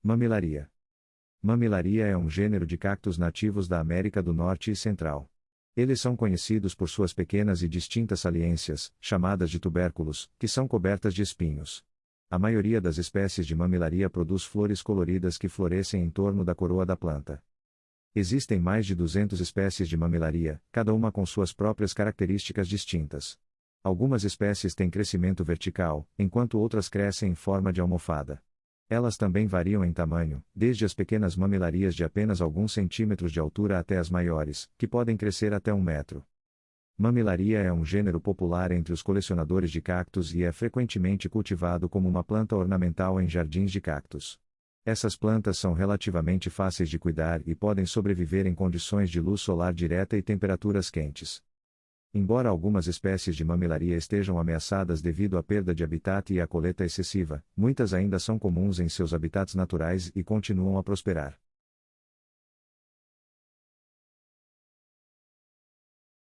Mamilaria. Mamilaria é um gênero de cactos nativos da América do Norte e Central. Eles são conhecidos por suas pequenas e distintas saliências, chamadas de tubérculos, que são cobertas de espinhos. A maioria das espécies de mamilaria produz flores coloridas que florescem em torno da coroa da planta. Existem mais de 200 espécies de mamilaria, cada uma com suas próprias características distintas. Algumas espécies têm crescimento vertical, enquanto outras crescem em forma de almofada. Elas também variam em tamanho, desde as pequenas mamilarias de apenas alguns centímetros de altura até as maiores, que podem crescer até um metro. Mamilaria é um gênero popular entre os colecionadores de cactos e é frequentemente cultivado como uma planta ornamental em jardins de cactos. Essas plantas são relativamente fáceis de cuidar e podem sobreviver em condições de luz solar direta e temperaturas quentes. Embora algumas espécies de mamilaria estejam ameaçadas devido à perda de habitat e à coleta excessiva, muitas ainda são comuns em seus habitats naturais e continuam a prosperar.